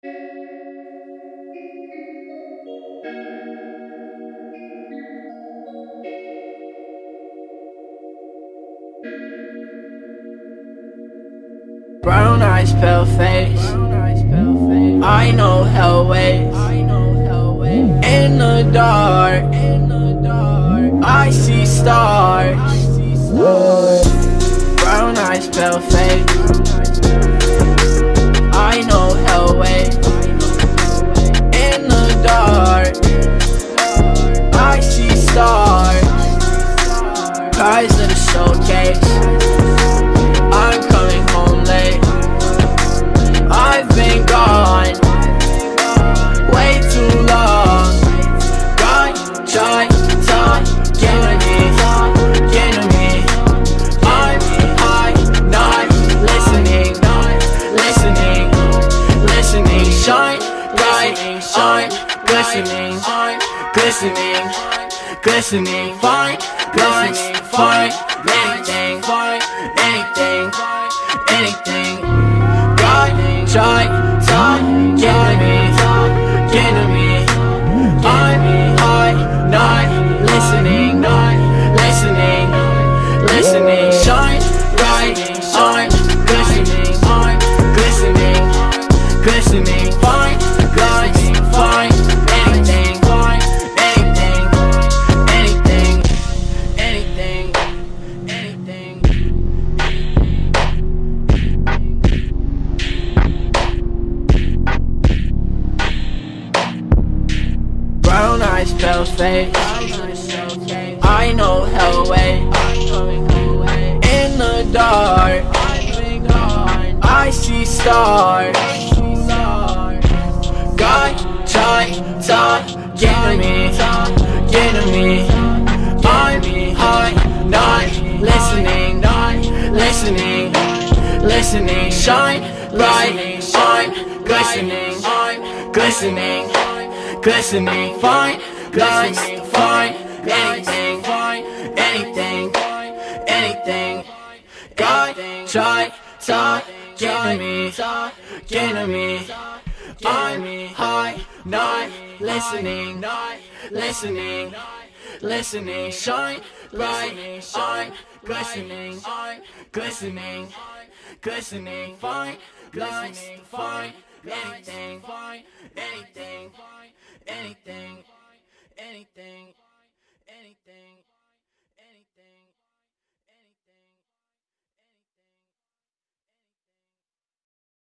Brown eyes, pale face. I know hell ways. In the dark, I see stars. Brown eyes, pale face. Glistening, glistening, glistening, anything, anything, me, me. Listening, listening, listening. Shine I'm glistening, glistening, glistening, fine, pale face I know hell way. In the dark. I see stars. God, try, talk, get me, get me. I'm high, not listening, listening Listening, shine light, I'm glistening, I'm glistening glistening, fine, glistening, fine, anything, anything, anything. God, try, talk, get to me, get to me. I'm high, not listening, not listening, listening. Shine bright, shine, glistening, glistening, glistening, fine, glistening, fine, anything, fine, anything, anything.